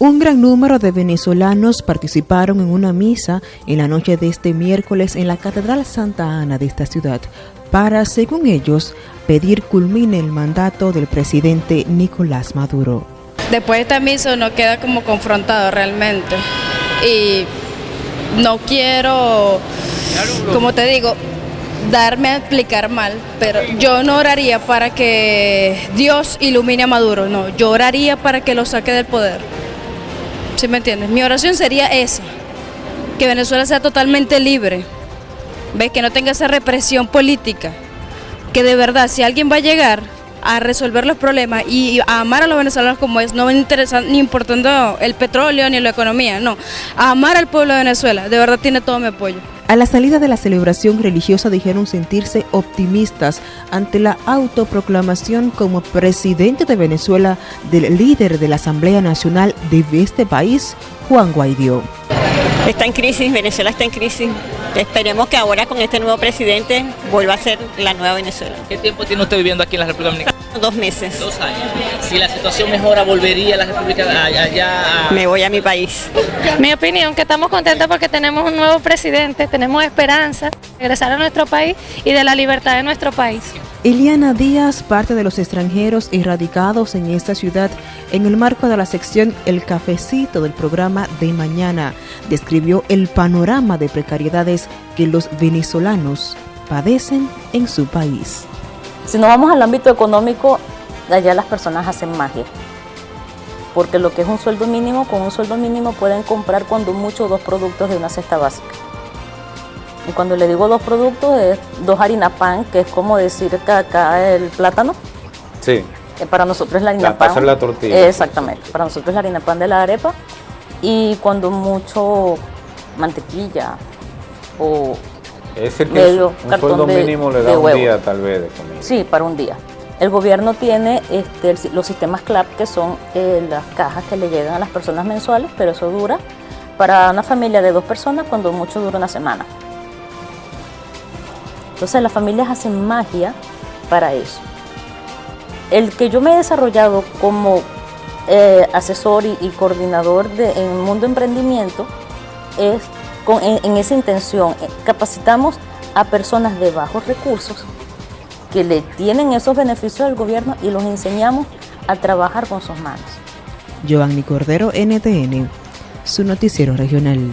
Un gran número de venezolanos participaron en una misa en la noche de este miércoles en la Catedral Santa Ana de esta ciudad para, según ellos, pedir culmine el mandato del presidente Nicolás Maduro. Después de esta misa uno queda como confrontado realmente y no quiero, como te digo, darme a explicar mal, pero yo no oraría para que Dios ilumine a Maduro, no, yo oraría para que lo saque del poder. ¿Sí me entiendes? Mi oración sería esa, que Venezuela sea totalmente libre, ¿ves? Que no tenga esa represión política, que de verdad si alguien va a llegar a resolver los problemas y a amar a los venezolanos como es, no interesa ni importando el petróleo ni la economía, no, a amar al pueblo de Venezuela, de verdad tiene todo mi apoyo. A la salida de la celebración religiosa dijeron sentirse optimistas ante la autoproclamación como presidente de Venezuela del líder de la Asamblea Nacional de este país, Juan Guaidó. Está en crisis, Venezuela está en crisis. Esperemos que ahora con este nuevo presidente vuelva a ser la nueva Venezuela. ¿Qué tiempo tiene usted viviendo aquí en la República Dominicana? Dos meses. Dos años. Si la situación mejora, ¿volvería a la República allá? Me voy a mi país. Mi opinión, que estamos contentos porque tenemos un nuevo presidente, tenemos esperanza de regresar a nuestro país y de la libertad de nuestro país. Eliana Díaz, parte de los extranjeros erradicados en esta ciudad, en el marco de la sección El Cafecito del programa de mañana, describió el panorama de precariedades que los venezolanos padecen en su país. Si nos vamos al ámbito económico, allá las personas hacen magia. Porque lo que es un sueldo mínimo, con un sueldo mínimo pueden comprar cuando mucho dos productos de una cesta básica. Y cuando le digo dos productos, es dos harina pan, que es como decir que acá el plátano. Sí. Que para nosotros es la harina pan. Para la tortilla. Exactamente. Para nosotros es la harina pan de la arepa. Y cuando mucho mantequilla o es que medio un sueldo mínimo le da un día tal vez de comida. Sí, para un día. El gobierno tiene este, los sistemas CLAP, que son eh, las cajas que le llegan a las personas mensuales, pero eso dura para una familia de dos personas, cuando mucho dura una semana. Entonces las familias hacen magia para eso. El que yo me he desarrollado como eh, asesor y, coordinador de, en el mundo emprendimiento es en, esa intención. Eh, capacitamos a personas de bajos recursos que le tienen esos beneficios al gobierno y los enseñamos a trabajar con sus manos. Giovanni Cordero, NTN, su noticiero regional.